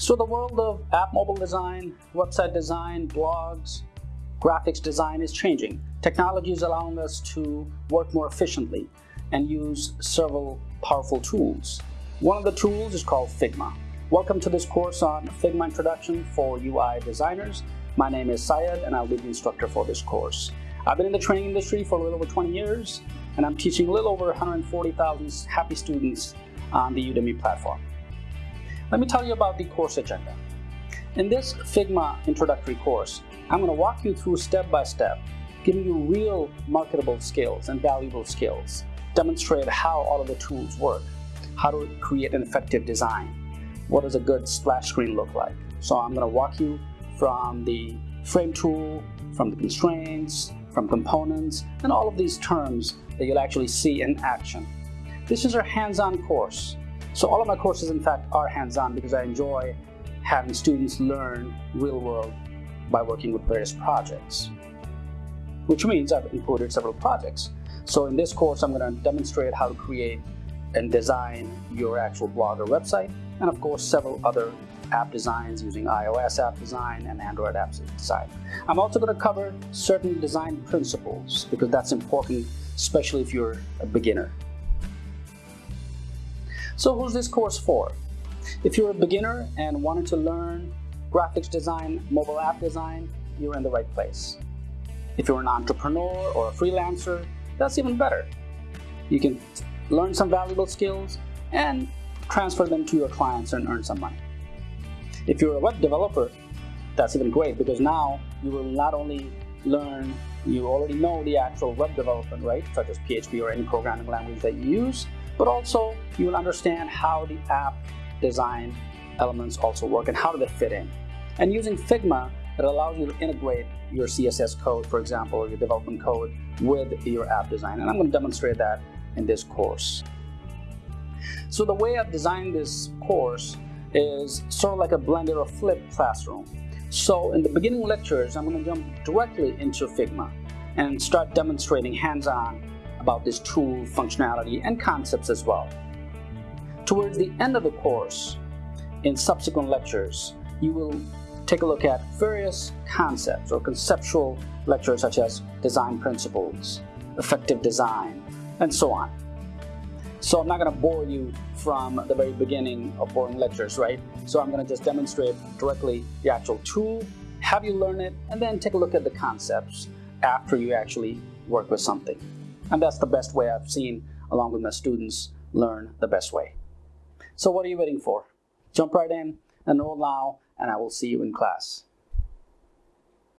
So the world of app mobile design, website design, blogs, graphics design is changing. Technology is allowing us to work more efficiently and use several powerful tools. One of the tools is called Figma. Welcome to this course on Figma Introduction for UI designers. My name is Syed and I'll be the instructor for this course. I've been in the training industry for a little over 20 years and I'm teaching a little over 140,000 happy students on the Udemy platform. Let me tell you about the course agenda. In this Figma introductory course, I'm going to walk you through step by step, giving you real marketable skills and valuable skills, demonstrate how all of the tools work, how to create an effective design, what does a good splash screen look like. So I'm going to walk you from the frame tool, from the constraints, from components, and all of these terms that you'll actually see in action. This is our hands-on course. So all of my courses, in fact, are hands-on because I enjoy having students learn real world by working with various projects, which means I've included several projects. So in this course, I'm going to demonstrate how to create and design your actual blog or website, and of course, several other app designs using iOS app design and Android app design. I'm also going to cover certain design principles because that's important, especially if you're a beginner. So who's this course for? If you're a beginner and wanting to learn graphics design, mobile app design, you're in the right place. If you're an entrepreneur or a freelancer, that's even better. You can learn some valuable skills and transfer them to your clients and earn some money. If you're a web developer, that's even great because now you will not only learn, you already know the actual web development, right, such as PHP or any programming language that you use, but also you will understand how the app design elements also work and how do they fit in. And using Figma, it allows you to integrate your CSS code, for example, or your development code with your app design. And I'm going to demonstrate that in this course. So the way I've designed this course is sort of like a blended or flipped classroom. So in the beginning lectures, I'm going to jump directly into Figma and start demonstrating hands-on about this tool functionality and concepts as well. Towards the end of the course, in subsequent lectures, you will take a look at various concepts or conceptual lectures such as design principles, effective design, and so on. So I'm not going to bore you from the very beginning of boring lectures, right? So I'm going to just demonstrate directly the actual tool, have you learn it, and then take a look at the concepts after you actually work with something. And that's the best way I've seen, along with my students, learn the best way. So what are you waiting for? Jump right in, enroll now, and I will see you in class.